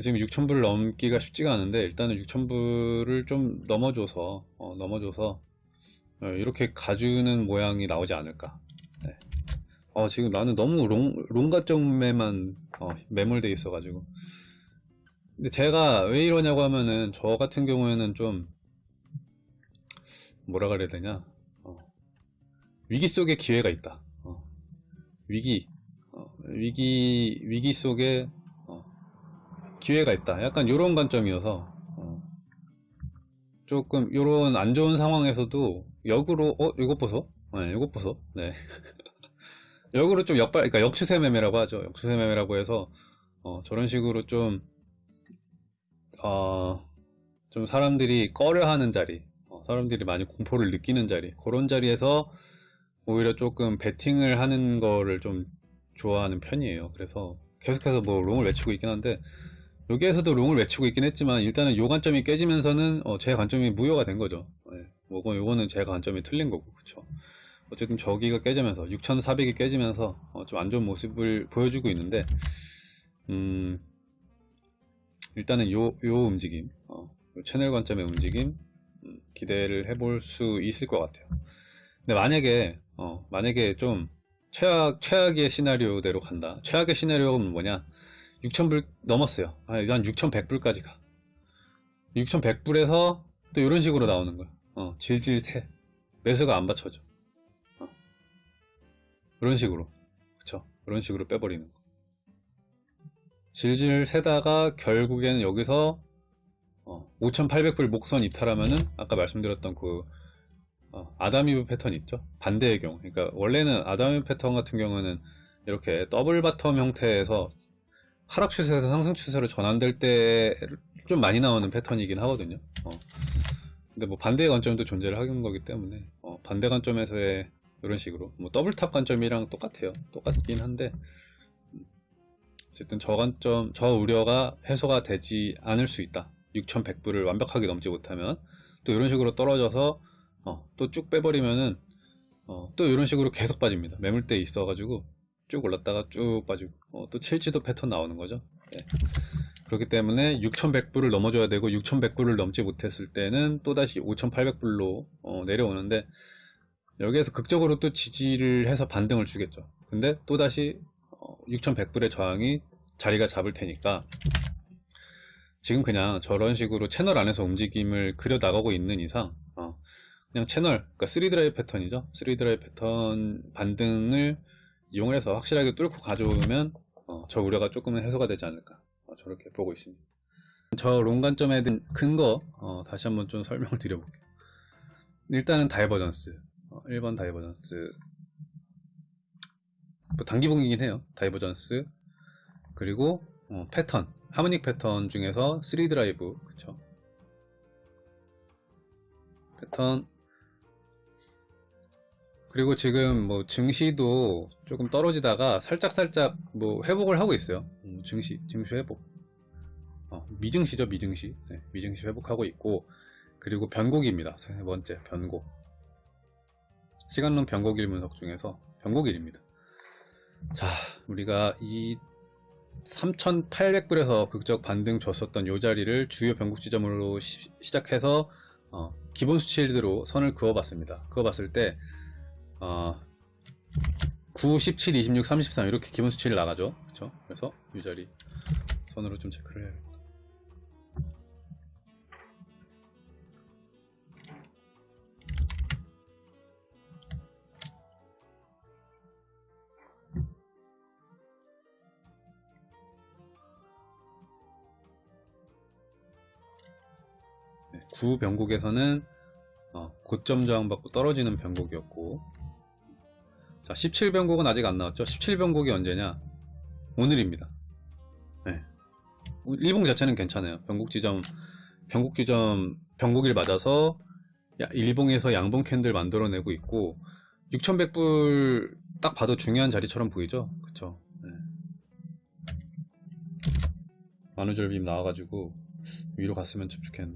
지금 6,000불 넘기가 쉽지가 않은데 일단은 6,000불을 좀 넘어줘서 어, 넘어줘서 어, 이렇게 가주는 모양이 나오지 않을까. 네. 어, 지금 나는 너무 롱, 롱가점에만 어, 매몰돼 있어 가지고. 근데 제가 왜 이러냐고 하면은 저 같은 경우에는 좀 뭐라 그래야 되냐. 어, 위기 속에 기회가 있다. 어, 위기, 어, 위기, 위기 속에 어, 기회가 있다. 약간 이런 관점이어서 어, 조금 이런 안 좋은 상황에서도 역으로 어 이것 보소, 네, 이것 보소, 네. 역으로 좀 역발, 그러니까 역추세 매매라고 하죠. 역추세 매매라고 해서 어, 저런 식으로 좀 어, 좀 사람들이 꺼려하는 자리, 어, 사람들이 많이 공포를 느끼는 자리, 그런 자리에서 오히려 조금 베팅을 하는 거를 좀 좋아하는 편이에요. 그래서 계속해서 뭐 롱을 외치고 있긴 한데 여기에서도 롱을 외치고 있긴 했지만 일단은 요 관점이 깨지면서는 어, 제 관점이 무효가 된 거죠. 네. 뭐건 요거는 제 관점이 틀린 거고 그쵸. 어쨌든 저기가 깨지면서 6,400이 깨지면서 어, 좀 안 좋은 모습을 보여주고 있는데 음, 일단은 요, 요 움직임 어, 요 채널 관점의 움직임 음, 기대를 해볼 수 있을 것 같아요. 근데 만약에 어, 만약에 좀 최악 최악의 시나리오대로 간다. 최악의 시나리오는 뭐냐? 6,000불 넘었어요. 아, 한 6,100불까지 가. 6,100불에서 또 이런 식으로 나오는 거야. 어, 질질 새. 매수가 안 받쳐져. 어. 이런 식으로. 그쵸? 이런 식으로 빼버리는 거. 질질 세다가 결국에는 여기서 어, 5,800불 목선 이탈하면은 아까 말씀드렸던 그 어, 아담이브 패턴 있죠? 반대의 경우. 그러니까 원래는 아담이브 패턴 같은 경우는 이렇게 double bottom 형태에서 하락 추세에서 상승 추세로 전환될 때 좀 많이 나오는 패턴이긴 하거든요. 어. 근데 뭐 반대의 관점도 존재를 하는 거기 때문에 어, 반대 관점에서의 이런 식으로 뭐 double top 관점이랑 똑같아요. 똑같긴 한데 음, 어쨌든 저 관점, 저 우려가 해소가 되지 않을 수 있다. 6,100불을 완벽하게 넘지 못하면 또 이런 식으로 떨어져서 어, 또 쭉 빼버리면은 어, 또 이런 식으로 계속 빠집니다. 매물대 있어가지고 쭉 올랐다가 쭉 빠지고 어, 또 칠지도 패턴 나오는 거죠. 예. 그렇기 때문에 6,100불을 넘어줘야 되고 6,100불을 넘지 못했을 때는 또다시 5,800불로 어, 내려오는데 여기에서 극적으로 또 지지를 해서 반등을 주겠죠. 근데 또다시 어, 6,100불의 저항이 자리가 잡을 테니까 지금 그냥 저런 식으로 채널 안에서 움직임을 그려 나가고 있는 이상 어, 그냥 채널, 그러니까 3드라이브 패턴이죠. 3드라이브 패턴 반등을 이용을 해서 확실하게 뚫고 가져오면 어, 저 우려가 조금은 해소가 되지 않을까. 어, 저렇게 보고 있습니다. 저 long관점에 든 근거 어, 다시 한번 좀 설명을 드려볼게요. 일단은 divergence. 어, 1번 divergence. 뭐 단기봉이긴 해요. divergence. 그리고 어, 패턴. harmonic 패턴 중에서 3드라이브. 그쵸? 패턴 그리고 지금 뭐 증시도 조금 떨어지다가 살짝 살짝 뭐 회복을 하고 있어요. 음, 증시 증시 회복. 어, 미증시죠 미증시. 네, 미증시 회복하고 있고 그리고 변곡입니다. 세 번째 변곡. 시간론 변곡일 분석 중에서 변곡일입니다. 자, 우리가 이 3,800불에서 극적 반등 줬었던 요 자리를 주요 변곡 지점으로 시, 작해서 어, 기본 수치대로 선을 그어봤습니다. 그어봤을 때 어, 9, 17, 26, 33 이렇게 기본 수치를 나가죠. 그렇죠? 그래서 이 자리 선으로 좀 체크를 해야겠다. 네, 9 변곡에서는 어, 고점 저항받고 떨어지는 변곡이었고 자 17변곡은 아직 안 나왔죠? 17변곡이 언제냐? 오늘입니다. 네. 일봉 자체는 괜찮아요. 변곡 지점 변곡 지점 변곡일 맞아서 야, 일봉에서 양봉 캔들 만들어내고 있고 6100불 딱 봐도 중요한 자리처럼 보이죠? 그쵸? 네. 만우절빔 나와가지고 위로 갔으면 좀 좋겠는데